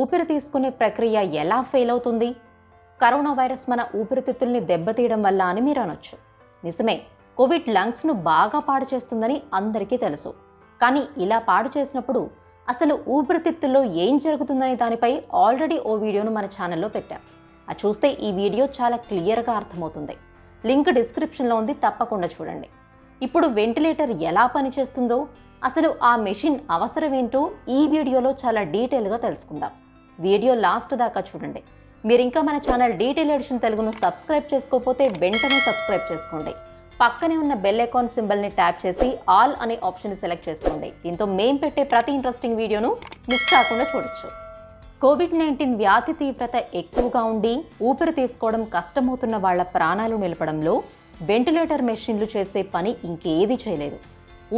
ఊపిరి తీసుకునే ప్రక్రియ ఎలా ఫెయిల్ అవుతుంది? కరోనా వైరస్ మన ఊపిరితిత్తుల్ని దెబ్బతీయడం వల్ల అని మీరు అనొచ్చు. నిజమే కోవిడ్ లంగ్స్ను బాగా పాడు చేస్తుందని అందరికీ తెలుసు. కానీ ఇలా పాడు చేసినప్పుడు అసలు ఊపిరితిత్తుల్లో ఏం జరుగుతుందనే దానిపై ఆల్రెడీ ఓ వీడియోను మన ఛానల్లో పెట్టాం. అది చూస్తే ఈ వీడియో చాలా క్లియర్గా అర్థమవుతుంది. లింక్ డిస్క్రిప్షన్లో ఉంది తప్పకుండా చూడండి. ఇప్పుడు వెంటిలేటర్ ఎలా పనిచేస్తుందో అసలు ఆ మెషిన్ అవసరమేంటో ఈ వీడియోలో చాలా డీటెయిల్గా తెలుసుకుందాం. వీడియో లాస్ట్ దాకా చూడండి. మీరు ఇంకా మన ఛానల్ డీటెయిల్ ఎడిషన్ తెలుగును సబ్స్క్రైబ్ చేసుకోకపోతే వెంటనే సబ్స్క్రైబ్ చేసుకోండి. పక్కనే ఉన్న బెల్ ఐకాన్ సింబల్ని ట్యాప్ చేసి ఆల్ అనే ఆప్షన్ సెలెక్ట్ చేసుకోండి. దీంతో మేం పెట్టే ప్రతి ఇంట్రెస్టింగ్ వీడియోను మిస్ కాకుండా చూడొచ్చు. కోవిడ్ నైన్టీన్ వ్యాధి తీవ్రత ఎక్కువగా ఉండి ఊపిరి తీసుకోవడం కష్టమవుతున్న వాళ్ళ ప్రాణాలు నిలపడంలో వెంటిలేటర్ మెషిన్లు చేసే పని ఇంకేది చేయలేదు.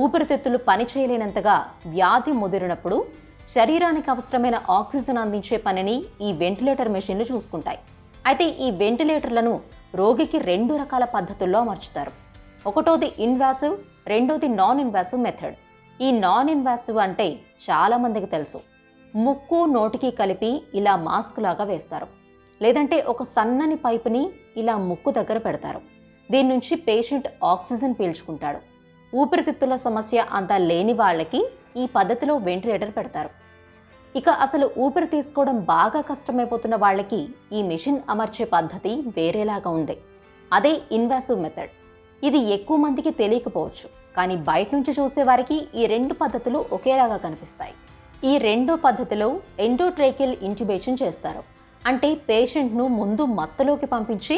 ఊపిరితిత్తులు పని చేయలేనంతగా వ్యాధి ముదిరినప్పుడు శరీరానికి అవసరమైన ఆక్సిజన్ అందించే పనిని ఈ వెంటిలేటర్ మెషిన్లు చూసుకుంటాయి. అయితే ఈ వెంటిలేటర్లను రోగికి రెండు రకాల పద్ధతుల్లో అమర్చుతారు. ఒకటోది ఇన్వాసివ్ రెండోది నాన్ ఇన్వాసివ్ మెథడ్ ఈ నాన్ ఇన్వాసివ్ అంటే చాలామందికి తెలుసు. ముక్కు నోటికి కలిపి ఇలా మాస్క్ లాగా వేస్తారు. లేదంటే ఒక సన్నని పైపుని ఇలా ముక్కు దగ్గర పెడతారు. దీని నుంచి పేషెంట్ ఆక్సిజన్ పీల్చుకుంటాడు. ఊపిరితిత్తుల సమస్య అంత లేని వాళ్ళకి ఈ పద్ధతిలో వెంటిలేటర్ పెడతారు. ఇక అసలు ఊపిరి తీసుకోవడం బాగా కష్టమైపోతున్న వాళ్ళకి ఈ మెషిన్ అమర్చే పద్ధతి వేరేలాగా ఉంది. అదే ఇన్వాసివ్ మెథడ్ ఇది ఎక్కువ మందికి తెలియకపోవచ్చు కానీ బయట నుంచి చూసేవారికి ఈ రెండు పద్ధతులు ఒకేలాగా కనిపిస్తాయి. ఈ రెండో పద్ధతిలో ఎండోట్రేకిల్ ఇంట్యుబేషన్ చేస్తారు. అంటే పేషెంట్ను ముందు మత్తలోకి పంపించి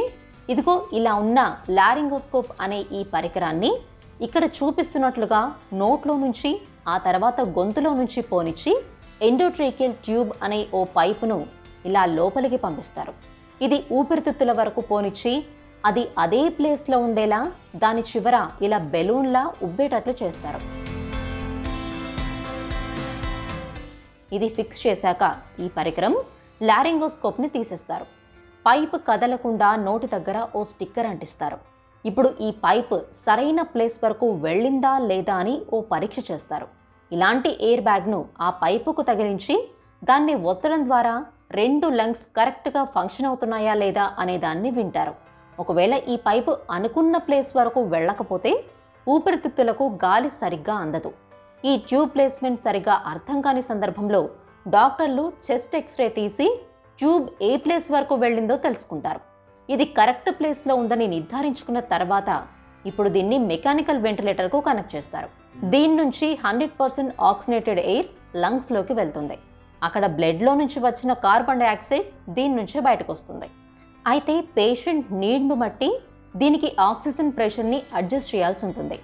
ఇదిగో ఇలా ఉన్న లారింగోస్కోప్ అనే ఈ పరికరాన్ని ఇక్కడ చూపిస్తున్నట్లుగా నోట్లో నుంచి ఆ తర్వాత గొంతులో నుంచి పోనిచ్చి ఎండోట్రేకియల్ ట్యూబ్ అనే ఓ పైపును ఇలా లోపలికి పంపిస్తారు. ఇది ఊపిరితిత్తుల వరకు పోనిచ్చి అది అదే ప్లేస్లో ఉండేలా దాని చివర ఇలా బెలూన్లా ఉబ్బేటట్లు చేస్తారు. ఇది ఫిక్స్ చేశాక ఈ పరికరం లారింగోస్కోప్ని తీసేస్తారు. పైప్ కదలకుండా నోటి దగ్గర ఓ స్టిక్కర్ అంటిస్తారు. ఇప్పుడు ఈ పైప్ సరైన ప్లేస్ వరకు వెళ్ళిందా లేదా అని ఓ పరీక్ష చేస్తారు. ఇలాంటి ఎయిర్ బ్యాగ్ను ఆ పైపుకు తగిలించి దాన్ని ఒత్తడం ద్వారా రెండు లంగ్స్ కరెక్ట్గా ఫంక్షన్ అవుతున్నాయా లేదా అనే దాన్ని వింటారు. ఒకవేళ ఈ పైపు అనుకున్న ప్లేస్ వరకు వెళ్ళకపోతే ఊపిరితిత్తులకు గాలి సరిగ్గా అందదు. ఈ ట్యూబ్ ప్లేస్మెంట్ సరిగ్గా అర్థం కాని సందర్భంలో డాక్టర్లు చెస్ట్ ఎక్స్రే తీసి ట్యూబ్ ఏ ప్లేస్ వరకు వెళ్ళిందో తెలుసుకుంటారు. ఇది కరెక్ట్ ప్లేస్లో ఉందని నిర్ధారించుకున్న తర్వాత ఇప్పుడు దీన్ని మెకానికల్ వెంటిలేటర్కు కనెక్ట్ చేస్తారు. దీని నుంచి హండ్రెడ్ పర్సెంట్ ఆక్సినేటెడ్ ఎయిర్ లంగ్స్లోకి వెళ్తుంది. అక్కడ బ్లడ్లో నుంచి వచ్చిన కార్బన్ డైఆక్సైడ్ దీని నుంచే బయటకు వస్తుంది అయితే పేషెంట్ నీడ్ను బట్టి దీనికి ఆక్సిజన్ ప్రెషర్ని అడ్జస్ట్ చేయాల్సి ఉంటుంది.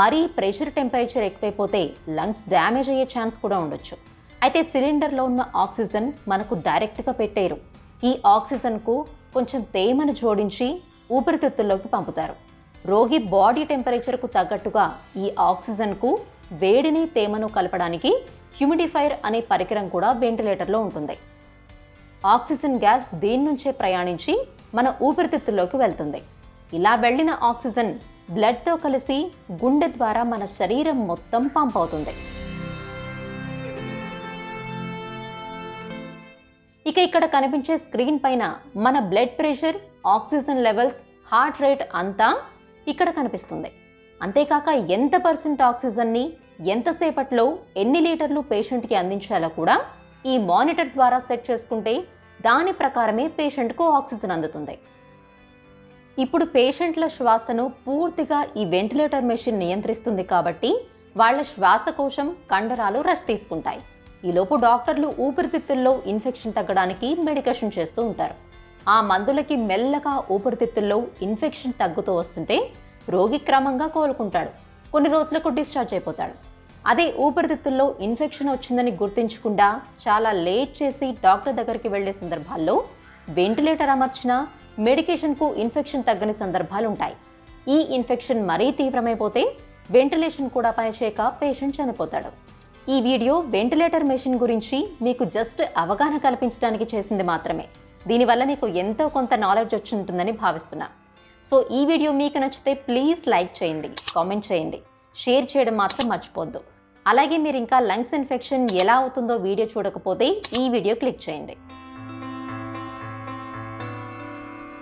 మరీ ప్రెషర్ టెంపరేచర్ ఎక్కువైపోతే లంగ్స్ డ్యామేజ్ అయ్యే ఛాన్స్ కూడా ఉండొచ్చు. అయితే సిలిండర్లో ఉన్న ఆక్సిజన్ మనకు డైరెక్ట్గా పెట్టేయరు. ఈ ఆక్సిజన్కు కొంచెం తేమను జోడించి ఊపిరితిత్తుల్లోకి పంపుతారు. రోగి బాడీ టెంపరేచర్కు తగ్గట్టుగా ఈ ఆక్సిజన్కు వేడిని తేమను కలపడానికి హ్యూమిడిఫైర్ అనే పరికరం కూడా వెంటిలేటర్లో ఉంటుంది. ఆక్సిజన్ గ్యాస్ దీని నుంచే ప్రయాణించి మన ఊపిరితిత్తుల్లోకి వెళ్తుంది. ఇలా వెళ్ళిన ఆక్సిజన్ బ్లడ్తో కలిసి గుండె ద్వారా మన శరీరం మొత్తం పంప్ అవుతుంది. ఇక ఇక్కడ కనిపించే స్క్రీన్ పైన మన blood pressure oxygen levels heart rate అంతా ఇక్కడ కనిపిస్తుంది. అంతేకాక ఎంత పర్సెంట్ ఆక్సిజన్ని ఎంతసేపట్లో ఎన్ని లీటర్లు పేషెంట్కి అందించాలో కూడా ఈ మానిటర్ ద్వారా సెట్ చేసుకుంటే దాని ప్రకారమే పేషెంట్కు ఆక్సిజన్ అందుతుంది. ఇప్పుడు పేషెంట్ల శ్వాసను పూర్తిగా ఈ వెంటిలేటర్ మెషిన్ నియంత్రిస్తుంది కాబట్టి వాళ్ళ శ్వాసకోశం కండరాలు రెస్ట్ తీసుకుంటాయి. ఈలోపు డాక్టర్లు ఊపిరితిత్తుల్లో ఇన్ఫెక్షన్ తగ్గడానికి మెడికేషన్ చేస్తూ ఉంటారు. ఆ మందులకి మెల్లగా ఊపిరితిత్తుల్లో ఇన్ఫెక్షన్ తగ్గుతూ వస్తుంటే రోగి క్రమంగా కోలుకుంటాడు. కొన్ని రోజులకు డిశ్చార్జ్ అయిపోతాడు. అదే ఊపిరితిత్తుల్లో ఇన్ఫెక్షన్ వచ్చిందని గుర్తించకుండా చాలా లేట్ చేసి డాక్టర్ దగ్గరికి వెళ్ళే సందర్భాల్లో వెంటిలేటర్ అమర్చినా మెడికేషన్కు ఇన్ఫెక్షన్ తగ్గని సందర్భాలు ఉంటాయి ఈ ఇన్ఫెక్షన్ మరీ తీవ్రమైపోతే వెంటిలేషన్ కూడా పనిచేయక పేషెంట్ చనిపోతాడు. ఈ వీడియో వెంటిలేటర్ మెషిన్ గురించి మీకు జస్ట్ అవగాహన కల్పించడానికి చేసింది మాత్రమే. దీనివల్ల మీకు ఎంతో కొంత నాలెడ్జ్ వచ్చి ఉంటుందని భావిస్తున్నా. సో ఈ వీడియో మీకు నచ్చితే ప్లీజ్ లైక్ చేయండి కామెంట్ చేయండి. షేర్ చేయడం మాత్రం మర్చిపోద్దు అలాగే మీరు ఇంకా లంగ్స్ ఇన్ఫెక్షన్ ఎలా అవుతుందో వీడియో చూడకపోతే ఈ వీడియో క్లిక్ చేయండి.